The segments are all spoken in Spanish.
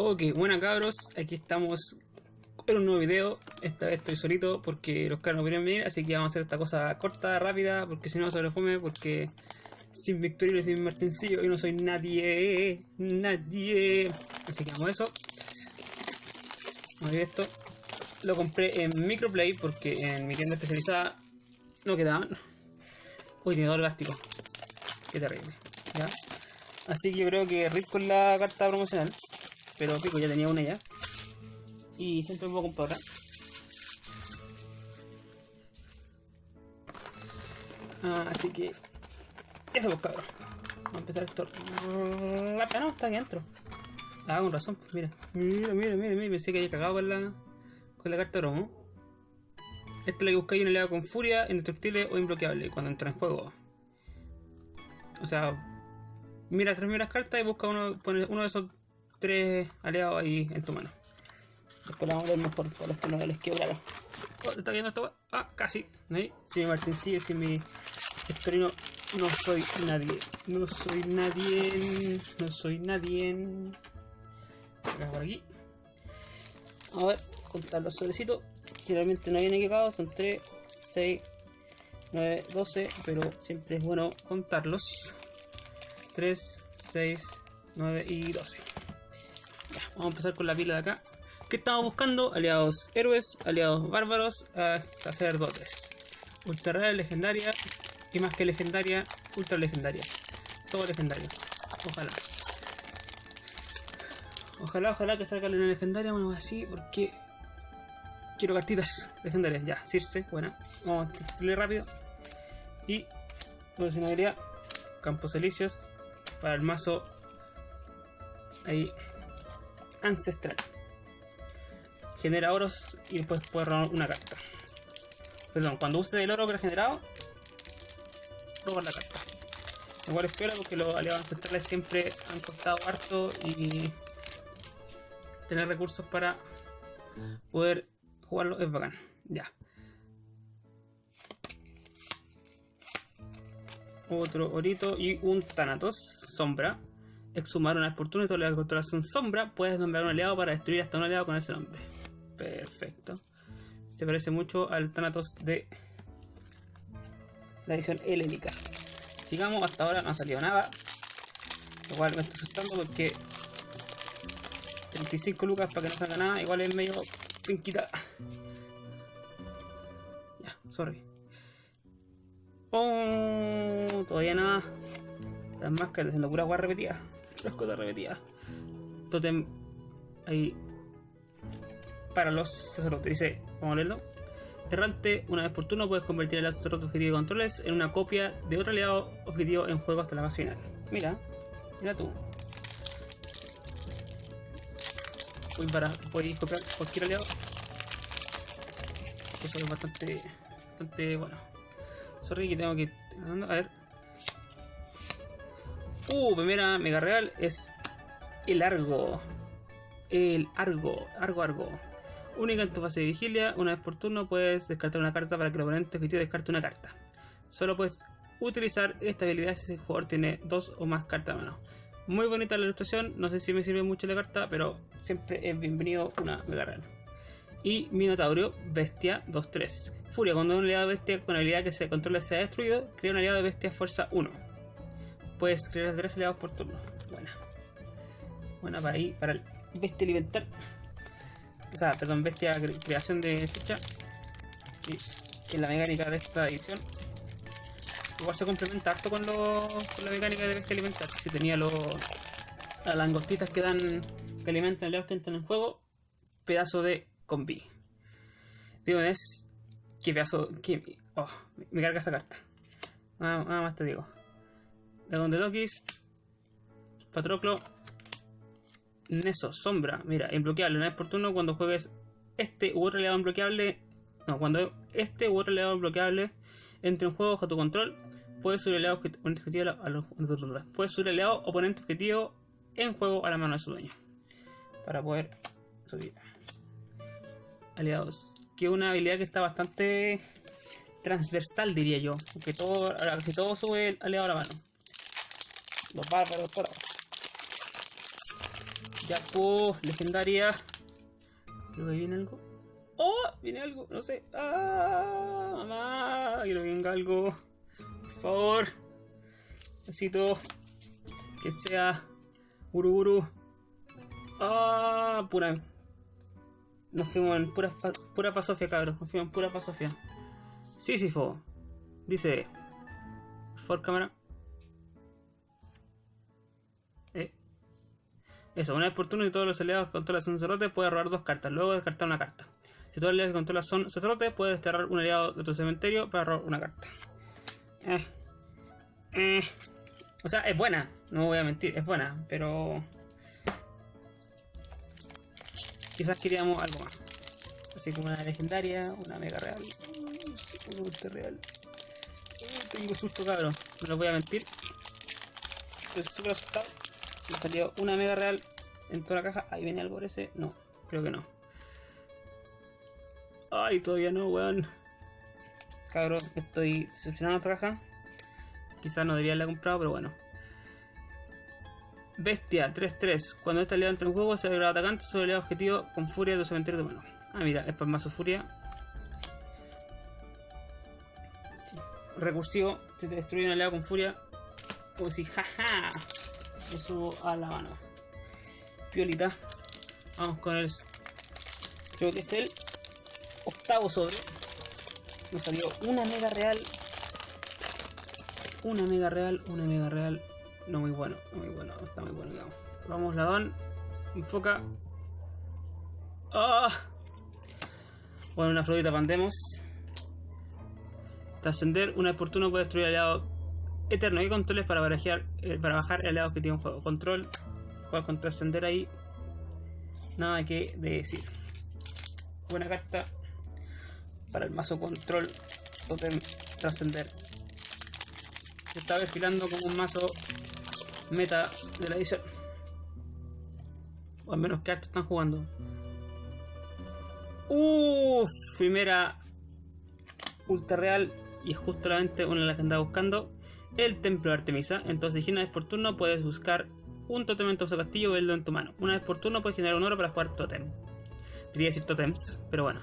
Ok, buena cabros, aquí estamos en un nuevo video. Esta vez estoy solito porque los caros no quieren venir, así que vamos a hacer esta cosa corta, rápida, porque si no se fome, porque sin Victorio y sin Martincillo yo no soy nadie, nadie. Así que vamos a eso. Vamos ver esto. Lo compré en Microplay porque en mi tienda especializada no quedaban. Uy, tiene todo plástico. Qué terrible. ¿Ya? Así que yo creo que RIP con la carta promocional. Pero pico, ya tenía una ya. Y siempre me voy a comprar. Ah, así que... Eso pues cabrón. Vamos a empezar esto. Ah, no, está aquí adentro. Ah, con razón, pues mira. Mira, mira, mira, mira. Pensé que había cagado con la, con la carta promo. Esta es la que buscáis en con furia, indestructible o imbloqueable cuando entra en juego. O sea, mira tres primeras cartas y busca uno, uno de esos tres aliados ahí en tu mano. Después la vamos a ver mejor para los que no les quebraron. Oh, ¿Está viendo esto? Ah, casi. ¿Ahí? Si mi Martín sigue, si mi Estorino no soy nadie. No soy nadie. No soy nadie. Acá por aquí. A ver, contar los sobrecitos. Generalmente no viene equipados, son 3, 6, 9, 12, pero siempre es bueno contarlos. 3, 6, 9 y 12. Ya, vamos a empezar con la pila de acá. ¿Qué estamos buscando? Aliados héroes, aliados bárbaros, sacerdotes. Ultra rara, legendaria y más que legendaria, ultra legendaria. Todo legendario. Ojalá. Ojalá, ojalá que salga la legendaria, bueno, así, porque quiero cartitas legendarias. Ya, Circe, buena. Vamos a tirarle rápido. Y coleccionabilidad, Campos Elíseos, para el mazo ahí ancestral. Genera oros y después puede robar una carta. Perdón, cuando use el oro que ha generado robar la carta. Igual es peor porque los aliados ancestrales siempre han costado harto y tener recursos para poder jugarlo es bacán. Ya. Otro orito y un Thanatos, sombra. Exhumar una oportunidad y toda la controlación sombra. Puedes nombrar un aliado para destruir hasta un aliado con ese nombre. Perfecto. Se parece mucho al Thanatos de la edición helénica. Sigamos, hasta ahora no ha salido nada. Igual me estoy asustando porque 25 lucas para que no salga nada. Igual es medio pinquita. Ya, sorry. Oh, todavía nada. Las máscaras haciendo pura agua repetida. Las cosas repetidas. Totem ahí para los sacerdotes. Dice, vamos a leerlo. Errante, una vez por turno puedes convertir el sacerdote objetivo de controles en una copia de otro aliado objetivo en juego hasta la fase final. Mira, mira tú. Voy para, podéis copiar cualquier aliado. Eso es bastante, bastante bueno. Sorry que tengo que... A ver. Uh, primera mega real es el Argo. El Argo. Argo, Argo. Única en tu fase de vigilia. Una vez por turno puedes descartar una carta para que el oponente objetivo descarte una carta. Solo puedes utilizar esta habilidad si el jugador tiene dos o más cartas a mano. Muy bonita la ilustración. No sé si me sirve mucho la carta, pero siempre es bienvenido una mega real y Minotaurio, Bestia 2-3. Furia, cuando un aliado bestia con habilidad que se controla sea destruido, crea un aliado de bestia fuerza 1. Puedes crear 3 aliados por turno. Buena. Buena para ahí, para el bestia alimentar. O sea, perdón, bestia creación de ficha. Y que la mecánica de esta edición. Igual se complementa harto con, lo, con la mecánica de bestia alimentar. Si tenía los, las langostitas que dan que alimentan aliados que entran en juego, pedazo de con B. Digo, es. Que pedazo. Que, oh, me carga esa carta. Nada, nada más te digo. Dragón de Lokis. Patroclo. Neso, sombra. Mira, imbloqueable. Una vez por turno cuando juegues este u otro aliado imbloqueable. No, cuando este u otro aliado imbloqueable entre en juego bajo tu control, puedes subir aliado objetivo a los, puedes subir aliado oponente objetivo en juego a la mano de su dueño. Para poder subir aliados. Que es una habilidad que está bastante transversal, diría yo. Que todo, que todo sube aliado a la mano. Los bárbaros por ahora. Ya, pues, legendaria. Creo que viene algo. ¡Oh! Viene algo, no sé. ¡Ah! Mamá, quiero que venga algo. Por favor. Necesito que sea Uruburu. ¡Ah! Pura. Nos fuimos en pura, pura pasofia, cabros. Nos fuimos en pura pasofia. Sísifo. Dice. Por favor, cámara. Eso, una vez por turno y todos los aliados que controlan son sacerdotes puede robar dos cartas, luego descartar una carta. Si todos los aliados que controlan son sacerdotes, puedes desterrar un aliado de tu cementerio para robar una carta. Eh. Eh. O sea, es buena, no voy a mentir, es buena, pero... Quizás queríamos algo más. Así como una legendaria, una mega real, una ultra real. Uh, tengo susto, cabrón, no les voy a mentir. Estoy súper asustado. Me salió una mega real en toda la caja. Ahí viene algo ese. No, creo que no. Ay, todavía no, weón. Cabrón, estoy decepcionado esta caja. Quizás no debería haberla comprado, pero bueno. Bestia 3-3. Cuando este aliado entra en juego, se agrega atacante sobre el objetivo con furia de cementerio de mano. Ah, mira, es para mazo furia. Recursivo, se te destruye un aliado con furia. Como si, jaja, lo subo a la mano. Piolita. Vamos con el. Creo que es el octavo sobre. Nos salió una mega real. Una mega real, una mega real. No muy bueno, no muy bueno, no está muy bueno, digamos. Vamos, ladón. Enfoca. ¡Ah! Bueno, una florita pandemos. Trascender, una vez por turno puede destruir aliado eterno y controles para barajear, eh, para bajar el aliado que tiene un juego. Control, juega con trascender ahí. Nada que decir. Buena carta para el mazo control. Totem trascender. Se está desfilando como un mazo meta de la edición. O al menos que están jugando. Uff, primera ultra real y es justamente una de las que andaba buscando. El templo de Artemisa. Entonces, si una vez por turno puedes buscar un totem en tu castillo o verlo en tu mano. Una vez por turno puedes generar un oro para jugar totem. Quería decir totems, pero bueno.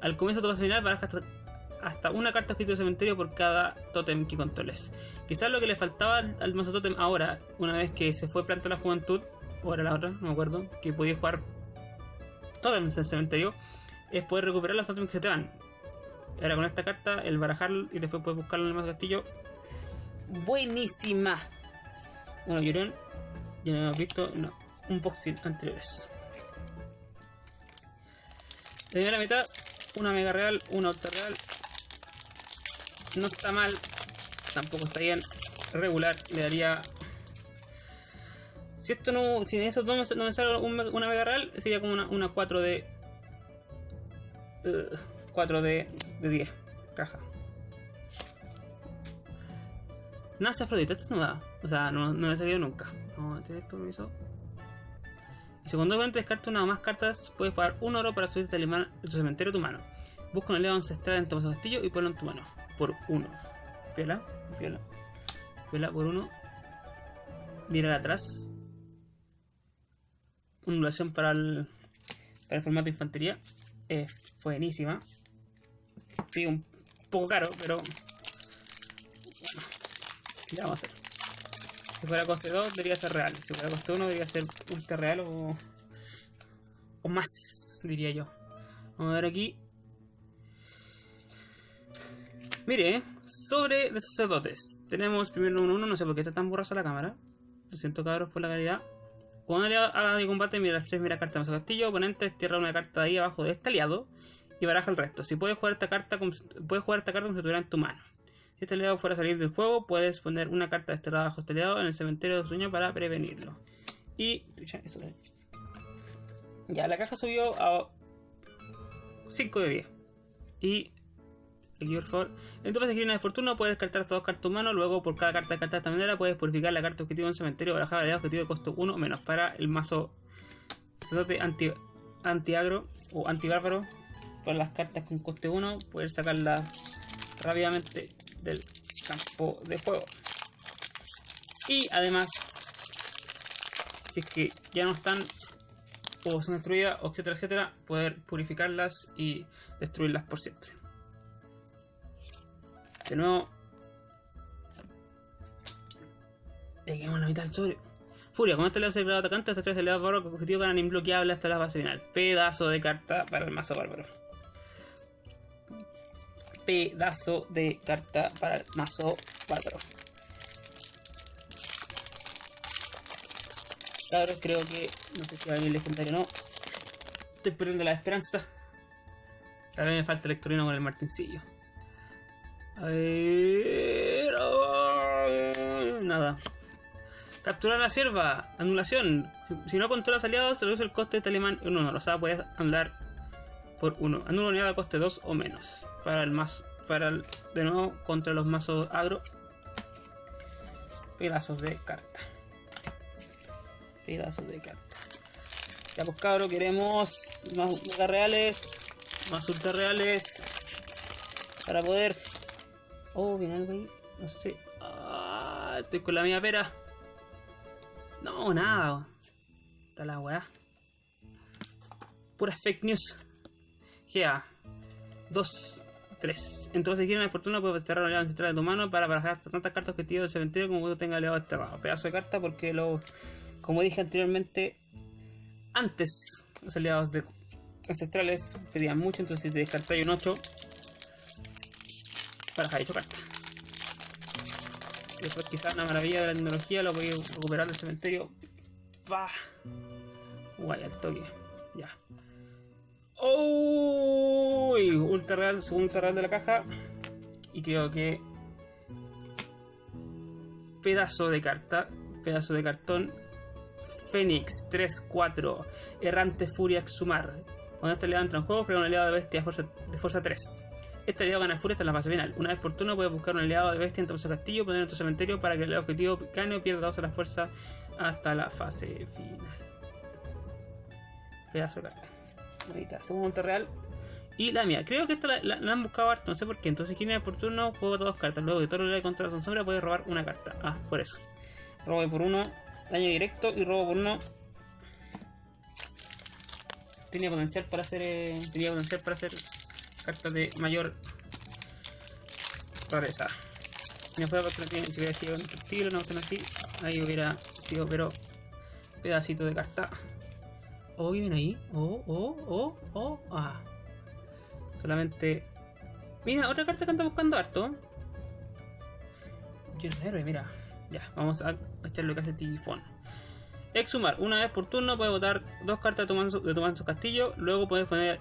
Al comienzo de tu fase final barajas hasta, una carta escrita de cementerio por cada totem que controles. Quizás lo que le faltaba al, mazo totem ahora, una vez que se fue planta la juventud, o era la otra, no me acuerdo, que podías jugar totems en cementerio, es poder recuperar los totems que se te van. Ahora con esta carta, el barajarlo y después puedes buscarlo en el mazo castillo. Buenísima. Bueno, Llorón, ya no hemos visto no, unboxing anteriores. La primera mitad, una mega real, una ultra real. No está mal, tampoco está bien. Regular, le daría. Si esto no. Si en esos dos no me sale una mega real, sería como una, una 4 de. uh, 4 de, de 10. Caja. Nace Afrodita, esto no da. O sea, no, no ha salido nunca. Vamos a meter esto, permiso. Y secundamente descarta una o más cartas, puedes pagar un oro para subirte al imán de tu cementerio a tu mano. Busca un aliado ancestral en tu castillo y ponlo en tu mano. Por uno. Piola, piola. Piola por uno. Mirar atrás. Ondulación para el, para el formato de infantería. Es buenísima. Sí, un poco caro, pero. Bueno, ¿qué le vamos a hacer? Si fuera coste 2 debería ser real. Si fuera coste 1 debería ser ultra real o. o más, diría yo. Vamos a ver aquí. Mire, sobre de sacerdotes. Tenemos primero 1-1, no sé por qué está tan borrosa la cámara. Lo siento cabros por la calidad. Cuando un aliado haga de combate, mira las tres mira cartas de su castillo. Oponente tierra una carta de ahí abajo de este aliado y baraja el resto. Si puedes jugar esta carta puedes jugar esta carta como si estuviera en tu mano. Si este aliado fuera a salir del juego, puedes poner una carta desterrada bajo este aliado en el cementerio de sueño para prevenirlo. Y. Ya, la caja subió a 5 de 10. Y. Aquí, por favor. En tu fase de fortuna puedes descartar dos cartas de mano. Luego, por cada carta descartada de esta manera, puedes purificar la carta objetivo en el cementerio o barajar el aliado objetivo de costo 1 o menos para el mazo sacerdote anti, anti-agro o anti-bárbaro. Para las cartas con coste 1, puedes sacarlas rápidamente del campo de juego. Y además, si es que ya no están o son destruidas, etcétera, etcétera, poder purificarlas y destruirlas por siempre. De nuevo. Lleguemos a la mitad del sobre. Furia, con este lado se atacante, hasta tres aliados bárbaros con objetivo ganan imbloqueable hasta la fase final. Pedazo de carta para el mazo bárbaro. Pedazo de carta para el mazo bárbaro. Cabros, creo que. No sé si va a venir legendario o no. Estoy perdiendo la esperanza. Tal vez me falta el electorino con el martincillo. A ver. oh, nada. Capturar la sierva. Anulación. Si no controlas aliados, reduce el coste de este alemán en 1. O sea, puedes anular por 1. Anula unidad a coste 2 o menos. Para el más. Para el, de nuevo, contra los mazos agro. Pedazos de carta. Pedazos de carta. Ya pues cabros, queremos más mega reales. Más ultra reales. Para poder. Oh, viene algo ahí. No sé. Ah, estoy con la mía pera. No, nada. Está la weá. Pura fake news. GA. 2, 3. Entonces, si quieren oportuno, puedes desterrar aliado ancestral de tu mano para barajar tantas cartas objetivos del cementerio como tú tengas aliado desterrado. Pedazo de carta porque lo. Como dije anteriormente, antes los aliados de ancestrales pedían mucho, entonces te descartáis un 8, barajar 8 cartas. Después quizás una maravilla de la tecnología lo podéis recuperar del cementerio. ¡Bah! Guay, al toque. Ya. ¡Uy! Ultra real, segundo ultra real de la caja. Y creo que. Pedazo de carta. Pedazo de cartón. Fénix 3-4. Errante Furia Exhumar. Cuando este aliado entra en juego, crea un aliado de bestia de fuerza, de fuerza 3. Este aliado gana furia hasta la fase final. Una vez por turno puedes buscar un aliado de bestia en tu castillo, ponerlo en tu cementerio para que el objetivo gane pierda 2 de la fuerza hasta la fase final. Pedazo de carta. Ahí está, segundo ultra real. Y la mía, creo que esta la, han buscado harto, no sé por qué. Entonces, quien por turno, juego dos cartas. Luego de todo lo que contra la sombra, puede robar una carta. Ah, por eso. Robo por uno, daño directo y robo por uno. Tenía potencial para hacer. eh, potencial para hacer cartas de mayor rareza. No fue porque no tiene, si hubiera sido un no así, ahí hubiera sido, pero pedacito de carta. ¿Qué viene ahí? Oh, oh, oh, oh, ah. Solamente. Mira, otra carta que anda buscando harto. Yo no héroe, mira. Ya, vamos a echar lo que hace Tigifón. Exhumar. Una vez por turno puedes botar dos cartas de tu manso, de tu castillo. Luego puedes poner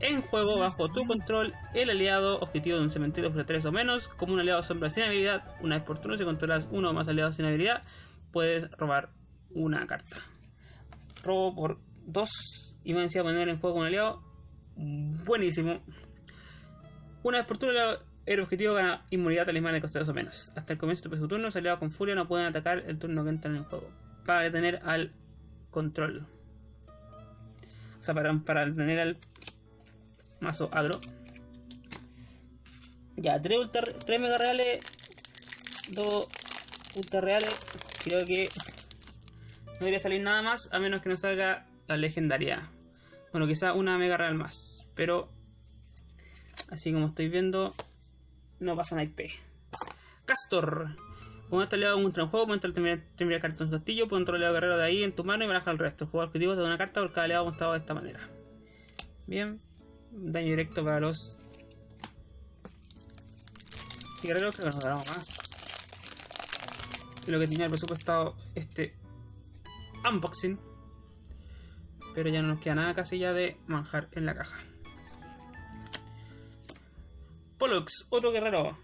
en juego bajo tu control el aliado objetivo de un cementerio de 3 o menos. Como un aliado sombra sin habilidad. Una vez por turno, si controlas uno o más aliados sin habilidad, puedes robar una carta. Robo por 2 y me decía poner en juego un aliado. Buenísimo. Una vez por turno, el- el objetivo gana inmunidad talismán de coste 2 o menos. Hasta el comienzo de próximo turno, los aliados con furia no pueden atacar el turno que entran en juego. Para detener al control. O sea, para, para detener al mazo agro. Ya, 3 ultra, tres mega reales. 2 ultra reales. Creo que no debería salir nada más a menos que no salga la legendaria. Bueno, quizá una mega real más. Pero así como estoy viendo, no pasa nada IP. Castor. Con este aliado contra un juego, puedes entrar primera, primera carta en su castillo, puedes entrar aliado guerrero de ahí en tu mano y baraja el resto. El jugador objetivo te da una carta por cada aliado montado de esta manera. Bien. Daño directo para los guerreros, creo que nos dará más. Lo que tenía el presupuestado este unboxing. Pero ya no nos queda nada casi ya de manjar en la caja. Pollux, otro guerrero.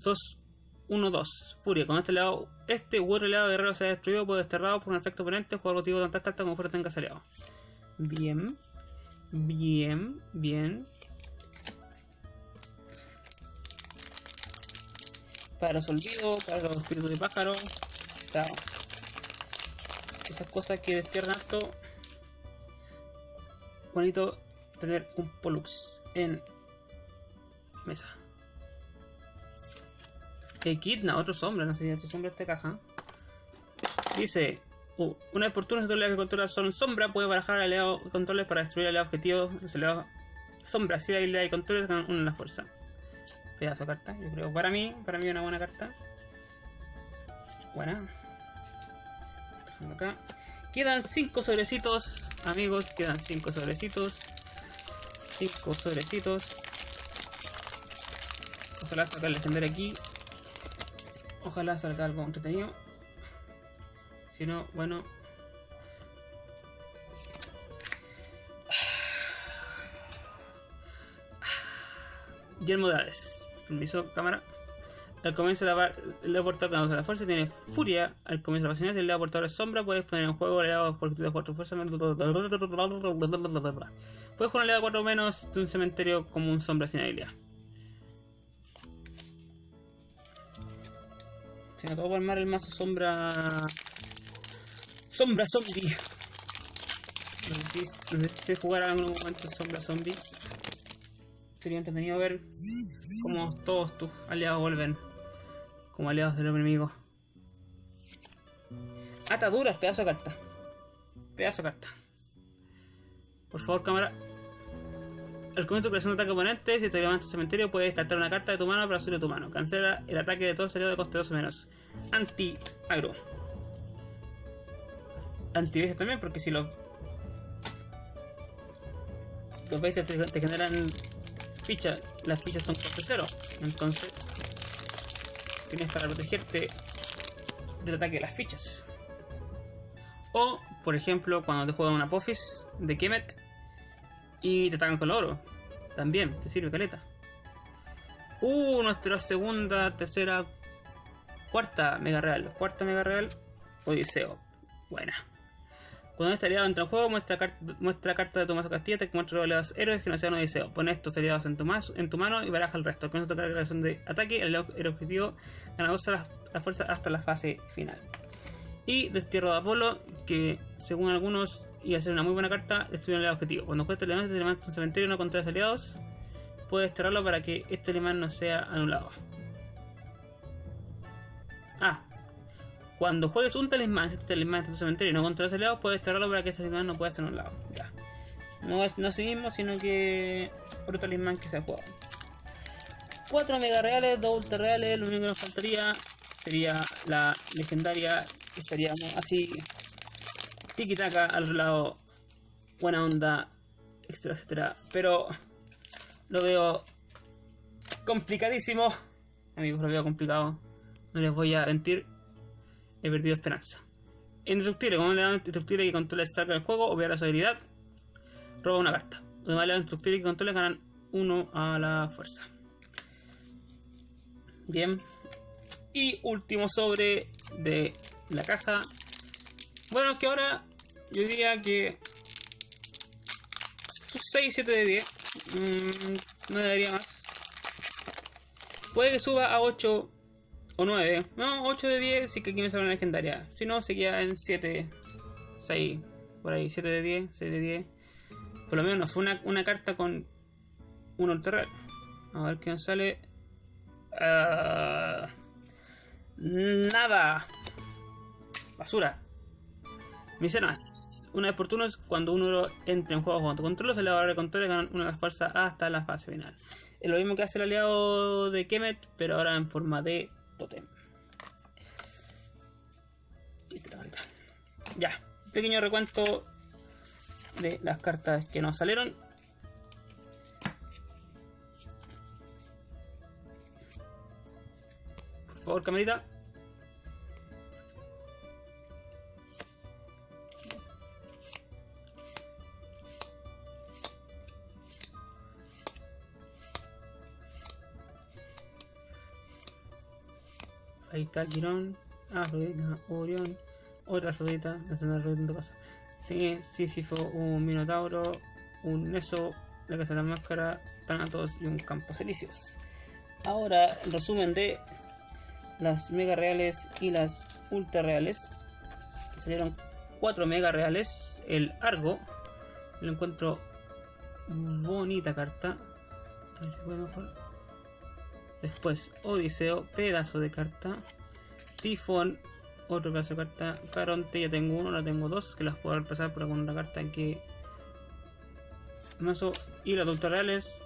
2, 1, 2. Furia. Con este lado, este u otro lado guerrero se ha destruido por desterrado por un efecto oponente. Jugador motivo de tantas cartas como fuera tengas aliado. Bien. Bien, bien. Para los olvidos, para los espíritus de pájaro. Está. Esas cosas que destierran harto. Bonito tener un Pollux en mesa. Echidna, otro sombra, no sé si otro sombra esta caja. Dice, Uh, una vez por turno, los aliados que controla son sombra, puede barajar aliados controles para destruir aliados objetivos. Los aliados sombra, si la habilidad de controles ganan una en la fuerza. Pedazo de carta, yo creo. Para mí, para mí una buena carta. Buena. Dejando acá. Quedan 5 sobrecitos, amigos. Quedan 5 sobrecitos. 5 sobrecitos. Ojalá salga el legendario aquí. Ojalá salga algo entretenido. Si no, bueno. Guillermo. Permiso, cámara. Al comienzo de la el portador usa la fuerza tiene furia. Al comienzo de la pasión el lado portador es sombra. Puedes poner en juego aliados por de 4 fuerza. Puedes jugar un aliado 4 menos de un cementerio como un sombra sin habilidad. Se me acabó de armar el mazo sombra. Sombra zombie. No sé si jugar en algún momento sombra zombie. Sería entretenido ver cómo todos tus aliados vuelven como aliados del enemigo. Ataduras, pedazo de carta. Pedazo de carta. Por favor, cámara. Al comienzo de creación de ataque oponente, si te levantas el cementerio, puedes descartar una carta de tu mano para subir a tu mano. Cancela el ataque de todos aliados de coste 2 o menos. Anti-agro. anti también, porque si los. Los bestias te, generan fichas, las fichas son coste 0. Entonces, tienes para protegerte del ataque de las fichas. O, por ejemplo, cuando te juegan una Apophis de Kemet y te atacan con el oro. También te sirve caleta. Uh, nuestra segunda, tercera, cuarta mega real. Cuarta mega real, Odiseo. Buena. Cuando este aliado entra en juego, muestra, muestra carta de tu mazo Castilla, te muestra los héroes que no sean Odiseo. Pon estos aliados en tu, en mano y baraja el resto. Con eso toca la creación de ataque, el, el objetivo gana la, la fuerza hasta la fase final. Y Destierro de Apolo, que según algunos a ser una muy buena carta, destruye el objetivo. Cuando juegas este elemento, te levantas un cementerio no contra aliados, puedes desterrarlo para que este alemán no sea anulado. Ah, cuando juegues un talismán, si este talismán está en tu cementerio y no controlas aliados, puedes desterrarlo para que ese talismán no pueda ser anulado. Ya. No, es, no seguimos, sino que otro talismán que se ha jugado. 4 mega reales, 2 ultra reales, lo único que nos faltaría sería la legendaria. Estaríamos así, tiki taka al lado, buena onda, etcétera, etcétera. Pero lo veo complicadísimo. Amigos, lo veo complicado. No les voy a mentir he perdido esperanza. Indestructible, le dan indestructible que controla salga del juego, obvia su habilidad, roba una carta. Además le dan indestructible que controla ganan uno a la fuerza. Bien. Y último sobre de la caja. Bueno, que ahora yo diría que 6, 7 de 10. Mm, no le daría más. Puede que suba a 8 o 9. No, 8 de 10 sí que aquí me sale una legendaria. Si no, se queda en 7, 6, por ahí. 7 de 10, 6 de 10. Por lo menos fue una, una carta con un ultra A ver qué nos sale. Uh, nada. Basura. Misenas. Una vez por turno, cuando uno entra en juego con tu control, se le va a control y ganan una fuerza hasta la fase final. Es lo mismo que hace el aliado de Kemet, pero ahora en forma de ya, pequeño recuento de las cartas que nos salieron. Por favor, camarita. Ahí está Quirón. Ah, Afrodita, Orión. Otra Afrodita. No sé, Afrodita en tu casa. Tiene Sísifo, un Minotauro, un Neso, la Casa de la Máscara, Thanatos y un Campo Elíseos. Ahora, el resumen de las mega reales y las ultra reales. Salieron 4 mega reales. El Argo. Lo encuentro bonita carta. A ver si puede mejor. Después Odiseo, pedazo de carta. Tifón, Otro pedazo de carta. Caronte, ya tengo uno, ahora tengo dos, que las puedo reemplazar por alguna carta que... Mazo. Y los adultos reales,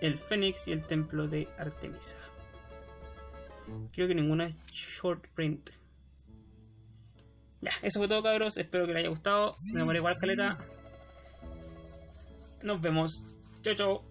el Fénix y el Templo de Artemisa. Creo que ninguna es short print. Ya, eso fue todo cabros, espero que les haya gustado. Me demoré igual caleta. Nos vemos. Chao, chao.